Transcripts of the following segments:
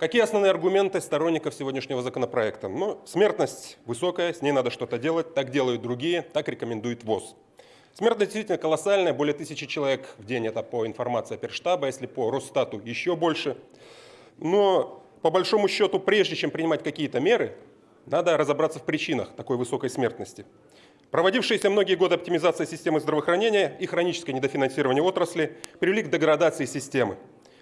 Какие основные аргументы сторонников сегодняшнего законопроекта? Ну, смертность высокая, с ней надо что-то делать, так делают другие, так рекомендует ВОЗ. Смертность действительно колоссальная, более тысячи человек в день, это по информации оперштаба, если по Росстату еще больше. Но по большому счету, прежде чем принимать какие-то меры, надо разобраться в причинах такой высокой смертности. Проводившиеся многие годы оптимизация системы здравоохранения и хроническое недофинансирование отрасли привели к деградации системы.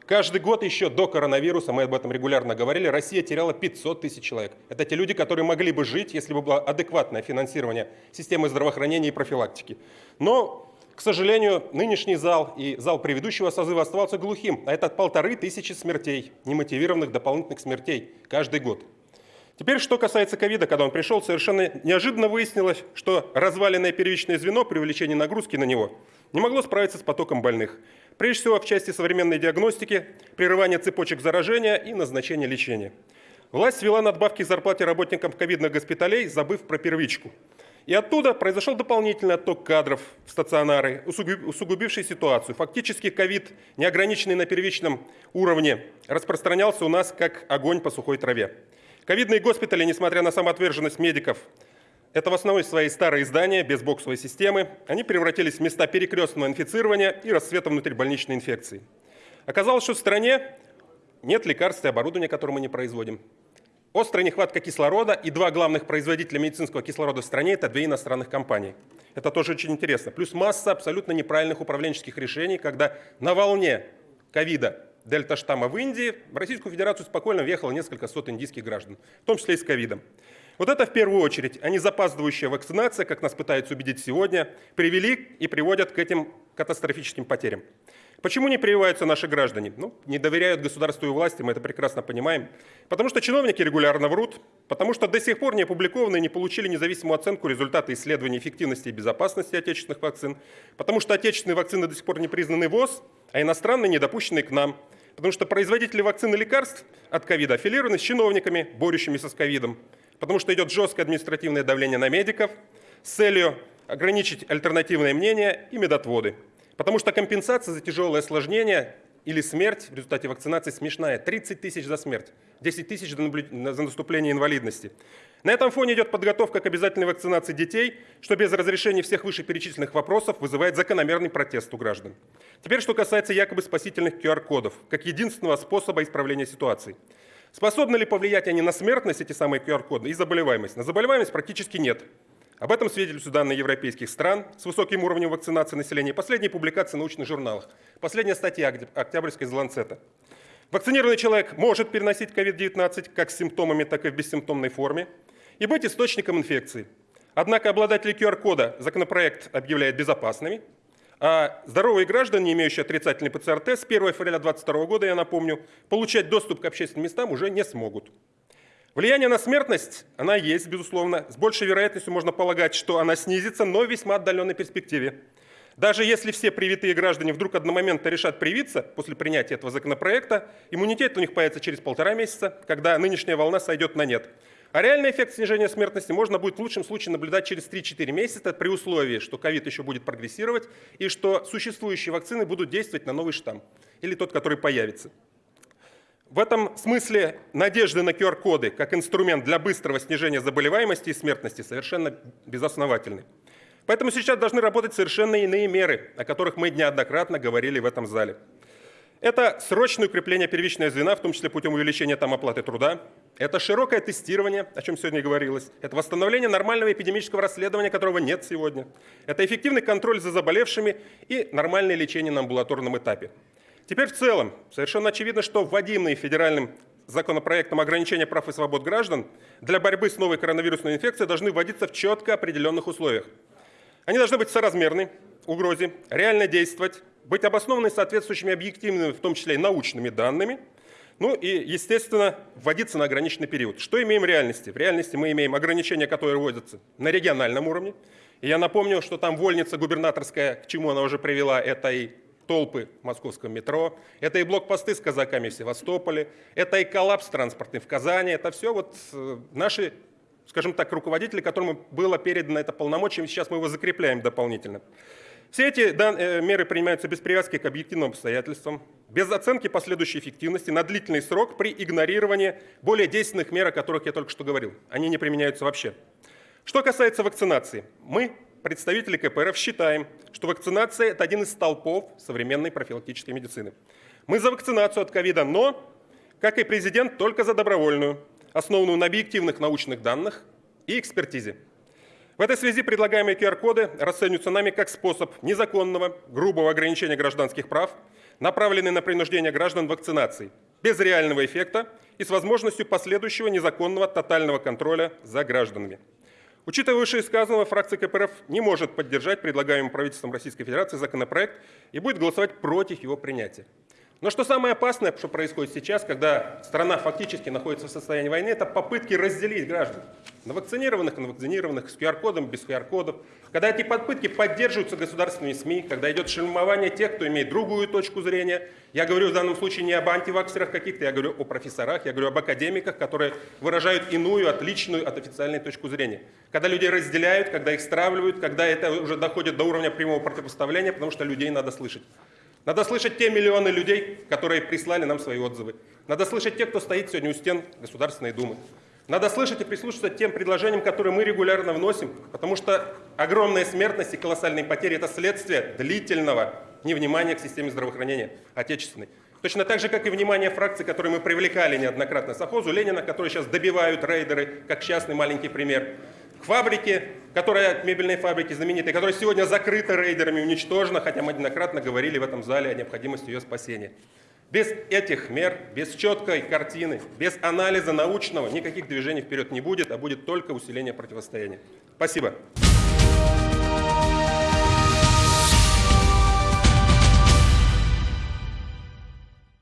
Каждый год еще до коронавируса, мы об этом регулярно говорили, Россия теряла 500 тысяч человек. Это те люди, которые могли бы жить, если бы было адекватное финансирование системы здравоохранения и профилактики. Но, к сожалению, нынешний зал и зал предыдущего созыва оставался глухим. А это полторы тысячи смертей, немотивированных дополнительных смертей каждый год. Теперь, что касается ковида, когда он пришел, совершенно неожиданно выяснилось, что разваленное первичное звено при увеличении нагрузки на него не могло справиться с потоком больных. Прежде всего в части современной диагностики, прерывания цепочек заражения и назначения лечения. Власть ввела надбавки к зарплате работникам ковидных госпиталей, забыв про первичку. И оттуда произошел дополнительный отток кадров в стационары, усугубивший ситуацию. Фактически ковид, не ограниченный на первичном уровне, распространялся у нас как огонь по сухой траве. Ковидные госпитали, несмотря на самоотверженность медиков, это в основной своей старые здания без боксовой системы. Они превратились в места перекрестного инфицирования и расцвета внутрибольничной инфекции. Оказалось, что в стране нет лекарств и оборудования, которое мы не производим. Острая нехватка кислорода и два главных производителя медицинского кислорода в стране – это две иностранных компании. Это тоже очень интересно. Плюс масса абсолютно неправильных управленческих решений, когда на волне ковида дельта-штамма в Индии в Российскую Федерацию спокойно въехало несколько сот индийских граждан, в том числе и с ковидом. Вот это в первую очередь, а не запаздывающая вакцинация, как нас пытаются убедить сегодня, привели и приводят к этим катастрофическим потерям. Почему не прививаются наши граждане? Ну, не доверяют государству и власти, мы это прекрасно понимаем. Потому что чиновники регулярно врут, потому что до сих пор не опубликованы и не получили независимую оценку результата исследований эффективности и безопасности отечественных вакцин, потому что отечественные вакцины до сих пор не признаны ВОЗ, а иностранные не допущены к нам, потому что производители вакцин и лекарств от ковида аффилированы с чиновниками, борющимися с ковидом, потому что идет жесткое административное давление на медиков с целью ограничить альтернативное мнение и медотводы. Потому что компенсация за тяжелое осложнение или смерть в результате вакцинации смешная. 30 тысяч за смерть, 10 тысяч за наступление инвалидности. На этом фоне идет подготовка к обязательной вакцинации детей, что без разрешения всех вышеперечисленных вопросов вызывает закономерный протест у граждан. Теперь, что касается якобы спасительных QR-кодов, как единственного способа исправления ситуации. Способны ли повлиять они на смертность, эти самые QR-коды, и заболеваемость? На заболеваемость практически нет. Об этом свидетельствуют данные европейских стран с высоким уровнем вакцинации населения. Последние публикации в научных журналах. Последняя статья Октябрьской из Ланцета. Вакцинированный человек может переносить COVID-19 как с симптомами, так и в бессимптомной форме и быть источником инфекции. Однако обладатели QR-кода законопроект объявляет безопасными, а здоровые граждане, не имеющие отрицательный ПЦР-тест с 1 февраля 2022 года, я напомню, получать доступ к общественным местам уже не смогут. Влияние на смертность, она есть, безусловно. С большей вероятностью можно полагать, что она снизится, но в весьма отдаленной перспективе. Даже если все привитые граждане вдруг одномоментно решат привиться после принятия этого законопроекта, иммунитет у них появится через полтора месяца, когда нынешняя волна сойдет на нет. А реальный эффект снижения смертности можно будет в лучшем случае наблюдать через 3-4 месяца при условии, что ковид еще будет прогрессировать и что существующие вакцины будут действовать на новый штамм или тот, который появится. В этом смысле надежды на QR-коды как инструмент для быстрого снижения заболеваемости и смертности совершенно безосновательны. Поэтому сейчас должны работать совершенно иные меры, о которых мы неоднократно говорили в этом зале. Это срочное укрепление первичного звена, в том числе путем увеличения там оплаты труда. Это широкое тестирование, о чем сегодня говорилось. Это восстановление нормального эпидемического расследования, которого нет сегодня. Это эффективный контроль за заболевшими и нормальное лечение на амбулаторном этапе. Теперь в целом, совершенно очевидно, что вводимые федеральным законопроектом ограничения прав и свобод граждан для борьбы с новой коронавирусной инфекцией должны вводиться в четко определенных условиях. Они должны быть соразмерны угрозе, реально действовать, быть обоснованы соответствующими объективными, в том числе и научными данными, ну и, естественно, вводиться на ограниченный период. Что имеем в реальности? В реальности мы имеем ограничения, которые вводятся на региональном уровне. И я напомню, что там вольница губернаторская, к чему она уже привела, это и толпы в московском метро, это и блокпосты с казаками в Севастополе, это и коллапс транспортный в Казани, это все вот э, наши, скажем так, руководители, которым было передано это полномочия, сейчас мы его закрепляем дополнительно. Все эти э, меры принимаются без привязки к объективным обстоятельствам, без оценки последующей эффективности на длительный срок при игнорировании более действенных мер, о которых я только что говорил. Они не применяются вообще. Что касается вакцинации, мы, представители КПРФ, считаем, что вакцинация – это один из столпов современной профилактической медицины. Мы за вакцинацию от ковида, но, как и президент, только за добровольную, основанную на объективных научных данных и экспертизе. В этой связи предлагаемые QR-коды расцениваются нами как способ незаконного, грубого ограничения гражданских прав, направленный на принуждение граждан вакцинации, без реального эффекта и с возможностью последующего незаконного тотального контроля за гражданами. Учитывая вышеисказанного, фракция КПРФ не может поддержать предлагаемый правительством Российской Федерации законопроект и будет голосовать против его принятия. Но что самое опасное, что происходит сейчас, когда страна фактически находится в состоянии войны, это попытки разделить граждан. На вакцинированных, на вакцинированных, с QR-кодом, без QR-кодов. Когда эти попытки поддерживаются государственными СМИ, когда идет шельмование тех, кто имеет другую точку зрения. Я говорю в данном случае не об антиваксерах каких-то, я говорю о профессорах, я говорю об академиках, которые выражают иную, отличную от официальной точку зрения. Когда людей разделяют, когда их стравливают, когда это уже доходит до уровня прямого противопоставления, потому что людей надо слышать. Надо слышать те миллионы людей, которые прислали нам свои отзывы. Надо слышать тех, кто стоит сегодня у стен Государственной Думы. Надо слышать и прислушиваться к тем предложениям, которые мы регулярно вносим, потому что огромная смертность и колоссальные потери – это следствие длительного невнимания к системе здравоохранения отечественной. Точно так же, как и внимание фракций, которые мы привлекали неоднократно. Сахозу Ленина, которые сейчас добивают рейдеры, как частный маленький пример к фабрике, которая, мебельной фабрике знаменитой, которая сегодня закрыта рейдерами, уничтожена, хотя мы неоднократно говорили в этом зале о необходимости ее спасения. Без этих мер, без четкой картины, без анализа научного никаких движений вперед не будет, а будет только усиление противостояния. Спасибо.